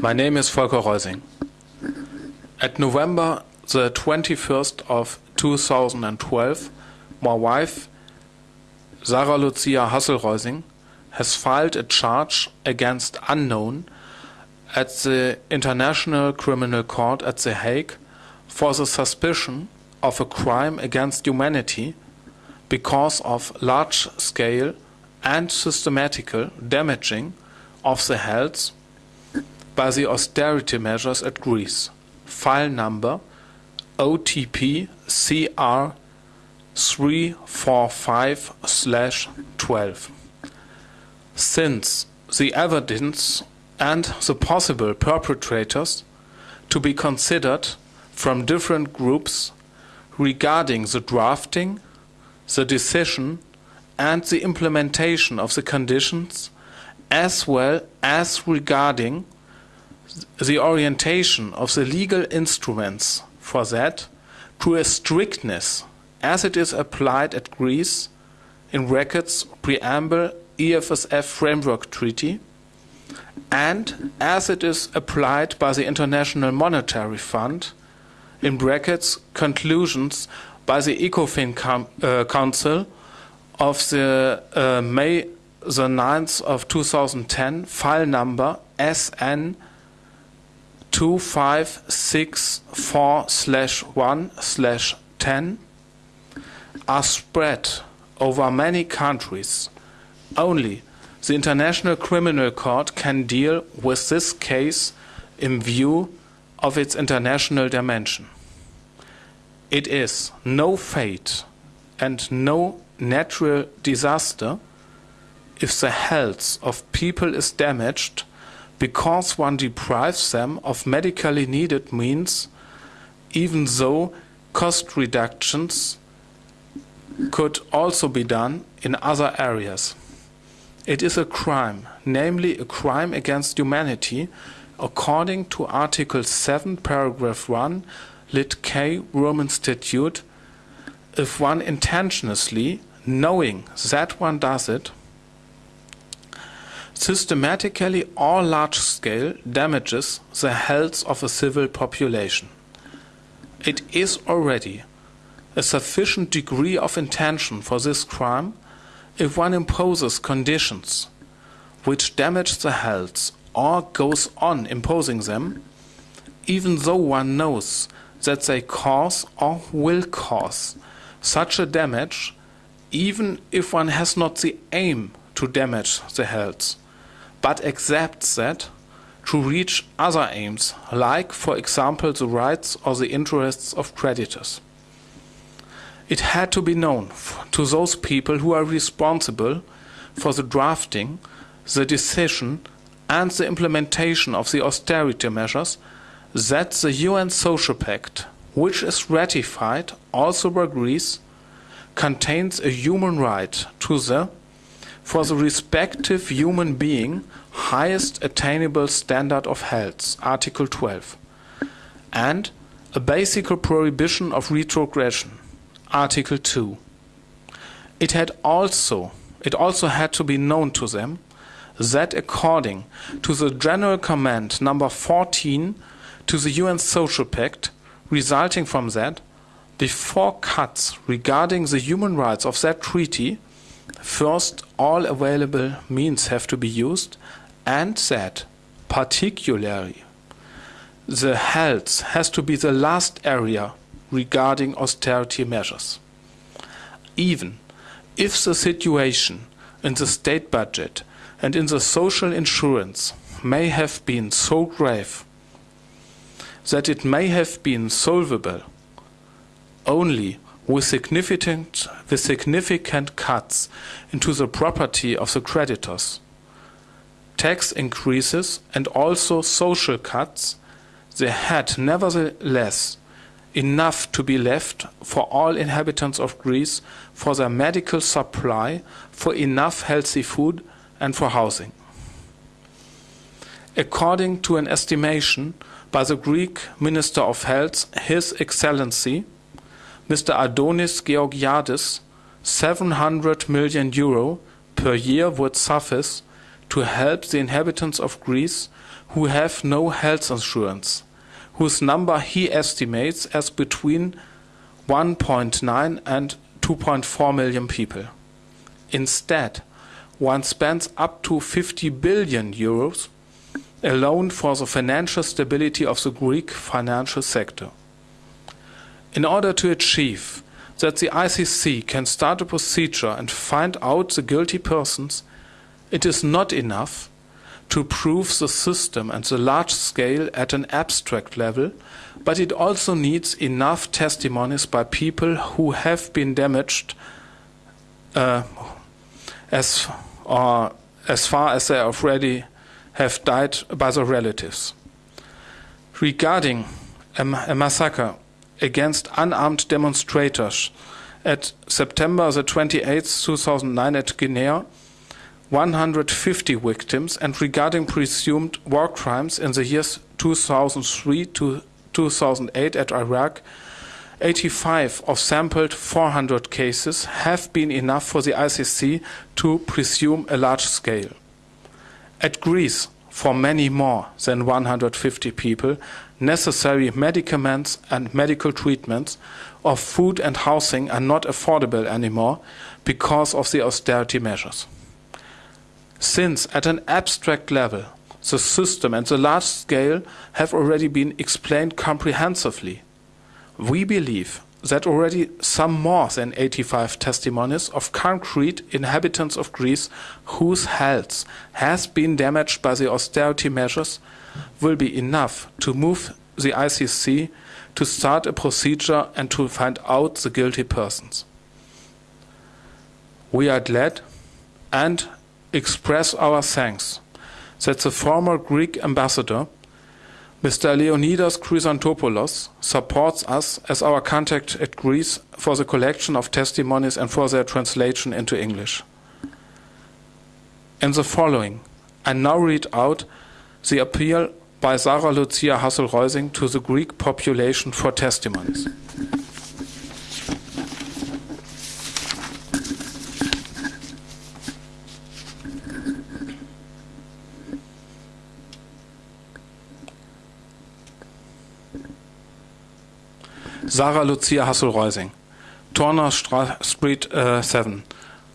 My name is Volker Reusing. At November the 21st of 2012, my wife, Sarah Lucia Hassel-Reusing, has filed a charge against unknown at the International Criminal Court at The Hague for the suspicion of a crime against humanity because of large-scale and systematical damaging of the health by the austerity measures at Greece. File number OTP CR 345/12. Since the evidence and the possible perpetrators to be considered from different groups regarding the drafting, the decision, and the implementation of the conditions, as well as regarding the orientation of the legal instruments for that to a strictness as it is applied at Greece in brackets preamble EFSF framework treaty and as it is applied by the International Monetary Fund in brackets conclusions by the ECOFIN uh, Council of the uh, May the 9th of 2010 file number SN 2564/1/10 are spread over many countries. Only the International Criminal Court can deal with this case in view of its international dimension. It is no fate and no natural disaster if the health of people is damaged because one deprives them of medically needed means, even though cost reductions could also be done in other areas. It is a crime, namely a crime against humanity, according to Article 7, paragraph 1, lit K, Roman Statute, if one intentionally, knowing that one does it, systematically or large scale damages the health of a civil population. It is already a sufficient degree of intention for this crime if one imposes conditions which damage the health or goes on imposing them, even though one knows that they cause or will cause such a damage, even if one has not the aim to damage the health, but accepts that to reach other aims, like, for example, the rights or the interests of creditors. It had to be known to those people who are responsible for the drafting, the decision, and the implementation of the austerity measures that the UN Social Pact, which is ratified also by Greece, contains a human right to the, for the respective human being, highest attainable standard of health, Article 12, and a basic prohibition of retrogression, Article 2. It had also it also had to be known to them that according to the General Comment number 14 to the UN Social Pact resulting from that, before cuts regarding the human rights of that treaty, first all available means have to be used, and that particularly the health has to be the last area regarding austerity measures. Even if the situation in the state budget and in the social insurance may have been so grave that it may have been solvable only with significant, with significant cuts into the property of the creditors, tax increases, and also social cuts, they had nevertheless enough to be left for all inhabitants of Greece for their medical supply, for enough healthy food, and for housing. According to an estimation by the Greek Minister of Health, His Excellency, Mr. Adonis Georgiadis, 700 million euro per year would suffice to help the inhabitants of Greece who have no health insurance, whose number he estimates as between 1.9 and 2.4 million people. Instead, one spends up to 50 billion euros alone for the financial stability of the Greek financial sector. In order to achieve that the ICC can start a procedure and find out the guilty persons, it is not enough to prove the system and the large scale at an abstract level, but it also needs enough testimonies by people who have been damaged uh, as, or as far as they already have died by their relatives. Regarding a, a massacre against unarmed demonstrators at September the 28th, 2009 at Guinea, 150 victims, and regarding presumed war crimes in the years 2003 to 2008 at Iraq, 85 of sampled 400 cases have been enough for the ICC to presume a large scale. At Greece, for many more than 150 people, necessary medicaments and medical treatments of food and housing are not affordable anymore because of the austerity measures. Since, at an abstract level, the system and the large scale have already been explained comprehensively, we believe that already some more than 85 testimonies of concrete inhabitants of Greece whose health has been damaged by the austerity measures will be enough to move the ICC to start a procedure and to find out the guilty persons. We are glad and express our thanks that the former Greek ambassador Mr. Leonidas Chrysanthopoulos supports us as our contact at Greece for the collection of testimonies and for their translation into English. In the following, I now read out the appeal by Sarah Lucia Hassel-Reusing to the Greek population for testimonies. Sarah Lucia Hassel-Reusing, Turner Street uh, 7,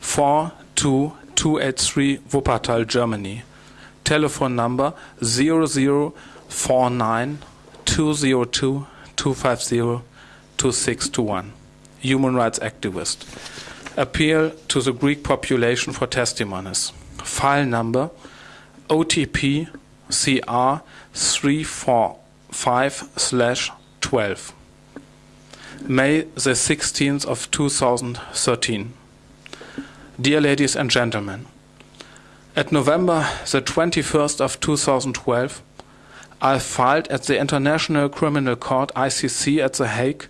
42283 Wuppertal, Germany. Telephone number 0049 202 250 2621. Human rights activist. Appeal to the Greek population for testimonies. File number OTP CR 345 12. May the 16th of 2013. Dear ladies and gentlemen, at November the 21st of 2012, I filed at the International Criminal Court ICC at The Hague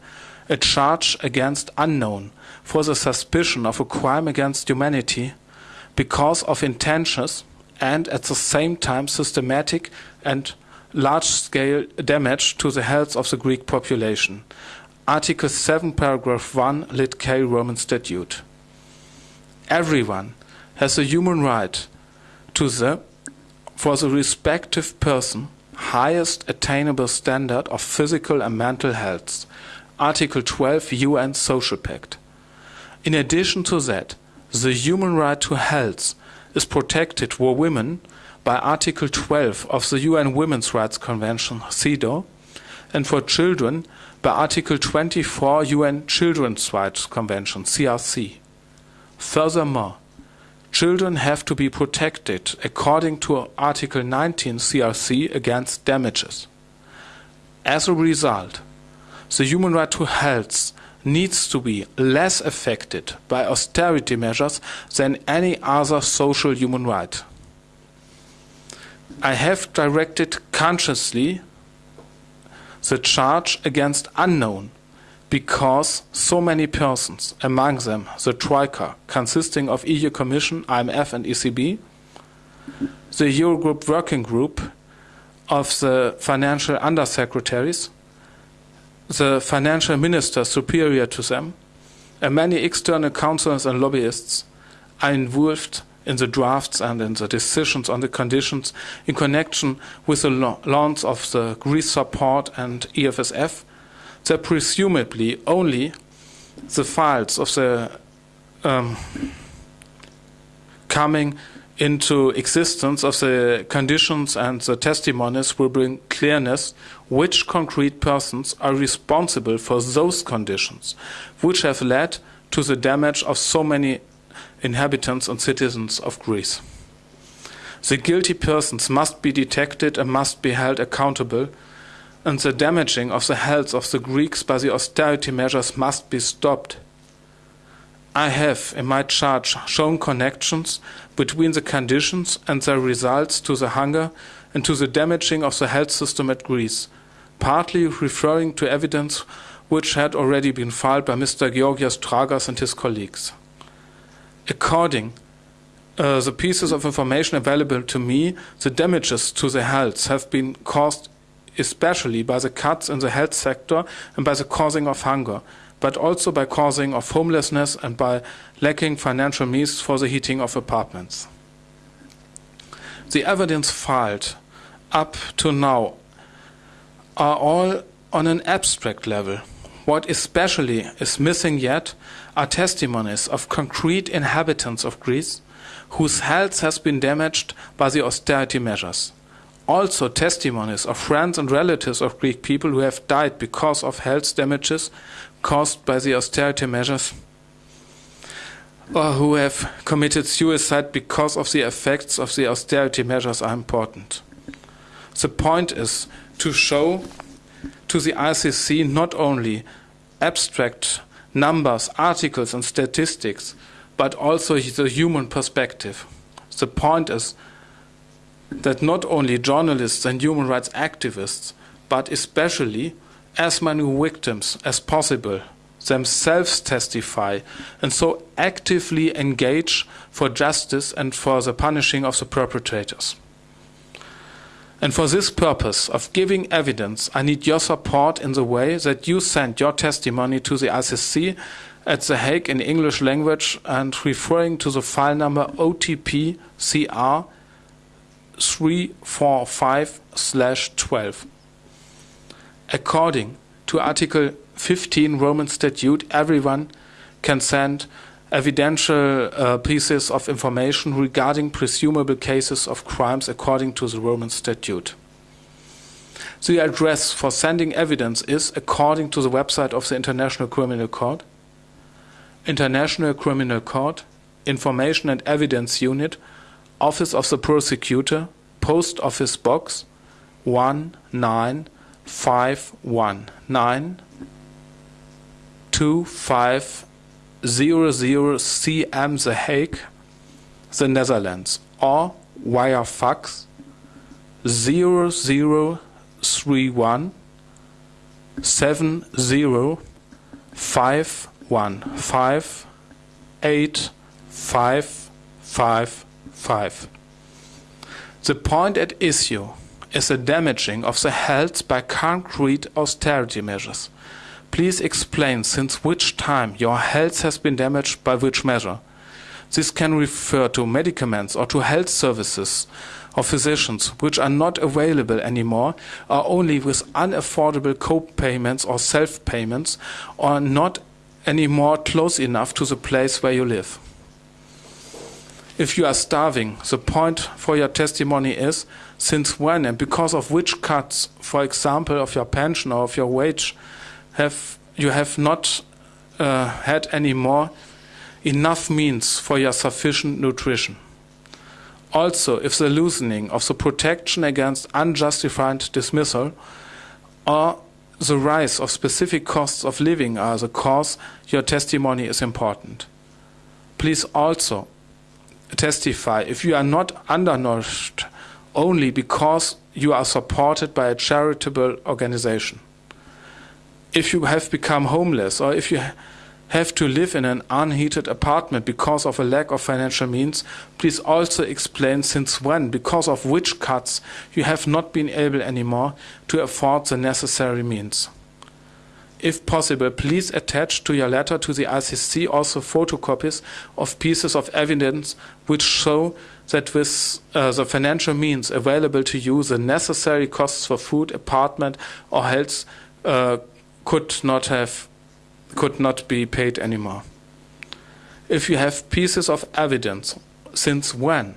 a charge against unknown for the suspicion of a crime against humanity because of intentions and at the same time systematic and large scale damage to the health of the Greek population Article 7, paragraph 1, lit K Roman Statute. Everyone has a human right to the, for the respective person, highest attainable standard of physical and mental health. Article 12 UN Social Pact. In addition to that, the human right to health is protected for women by Article 12 of the UN Women's Rights Convention, CEDAW, and for children by Article 24 UN Children's Rights Convention, CRC. Furthermore, children have to be protected according to Article 19 CRC against damages. As a result, the human right to health needs to be less affected by austerity measures than any other social human right. I have directed consciously the charge against unknown because so many persons, among them the Troika, consisting of EU Commission, IMF, and ECB, the Eurogroup Working Group of the financial undersecretaries, the financial minister superior to them, and many external counsellors and lobbyists are involved in the drafts and in the decisions on the conditions in connection with the launch of the Greece support and EFSF, that presumably only the files of the um, coming into existence of the conditions and the testimonies will bring clearness which concrete persons are responsible for those conditions which have led to the damage of so many inhabitants and citizens of Greece. The guilty persons must be detected and must be held accountable, and the damaging of the health of the Greeks by the austerity measures must be stopped. I have, in my charge, shown connections between the conditions and their results to the hunger and to the damaging of the health system at Greece, partly referring to evidence which had already been filed by Mr. Georgios Trangas and his colleagues. According uh, the pieces of information available to me, the damages to the health have been caused especially by the cuts in the health sector and by the causing of hunger, but also by causing of homelessness and by lacking financial means for the heating of apartments. The evidence filed up to now are all on an abstract level. What especially is missing yet are testimonies of concrete inhabitants of Greece whose health has been damaged by the austerity measures. Also, testimonies of friends and relatives of Greek people who have died because of health damages caused by the austerity measures or who have committed suicide because of the effects of the austerity measures are important. The point is to show to the ICC not only abstract numbers, articles, and statistics, but also the human perspective. The point is that not only journalists and human rights activists, but especially as many victims as possible themselves testify and so actively engage for justice and for the punishing of the perpetrators. And for this purpose of giving evidence, I need your support in the way that you send your testimony to the ICC at The Hague in English language and referring to the file number OTP CR 345 12. According to Article 15 Roman Statute, everyone can send evidential uh, pieces of information regarding presumable cases of crimes according to the Roman Statute. The address for sending evidence is according to the website of the International Criminal Court, International Criminal Court, Information and Evidence Unit, Office of the Prosecutor, Post Office Box 19519 25 00CM The Hague, the Netherlands, or via fax 0031 The point at issue is the damaging of the health by concrete austerity measures. Please explain since which time your health has been damaged by which measure. This can refer to medicaments or to health services or physicians which are not available anymore or only with unaffordable co-payments or self-payments or not anymore close enough to the place where you live. If you are starving, the point for your testimony is since when and because of which cuts, for example, of your pension or of your wage, have you have not uh, had anymore enough means for your sufficient nutrition. Also, if the loosening of the protection against unjustified dismissal or the rise of specific costs of living are the cause, your testimony is important. Please also testify if you are not undernourished only because you are supported by a charitable organization if you have become homeless or if you have to live in an unheated apartment because of a lack of financial means, please also explain since when, because of which cuts, you have not been able anymore to afford the necessary means. If possible, please attach to your letter to the ICC also photocopies of pieces of evidence which show that with uh, the financial means available to you, the necessary costs for food, apartment, or health uh, could not have could not be paid anymore. If you have pieces of evidence, since when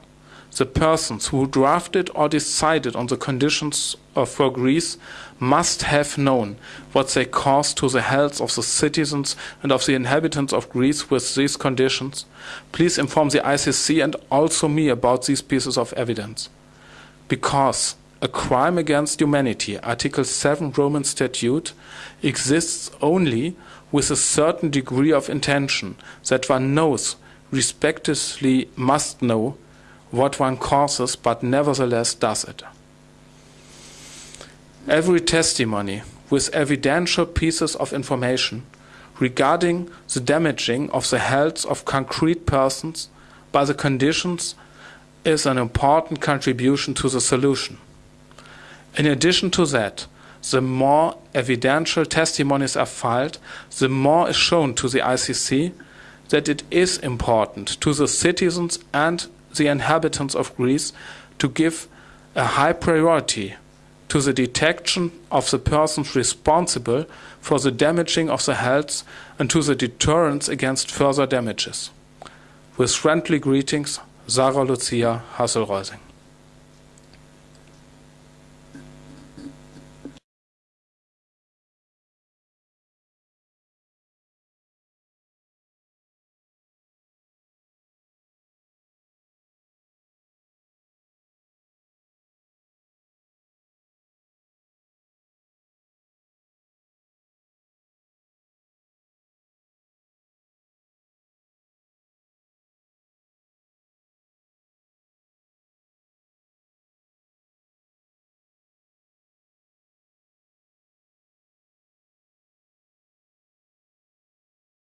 the persons who drafted or decided on the conditions for Greece must have known what they caused to the health of the citizens and of the inhabitants of Greece with these conditions. Please inform the ICC and also me about these pieces of evidence. Because a crime against humanity, Article 7 Roman Statute, exists only with a certain degree of intention that one knows, respectively must know, what one causes, but nevertheless does it. Every testimony with evidential pieces of information regarding the damaging of the health of concrete persons by the conditions is an important contribution to the solution. In addition to that, the more evidential testimonies are filed, the more is shown to the ICC that it is important to the citizens and the inhabitants of Greece to give a high priority to the detection of the persons responsible for the damaging of the health and to the deterrence against further damages. With friendly greetings, Sarah Lucia Hassel-Reusing.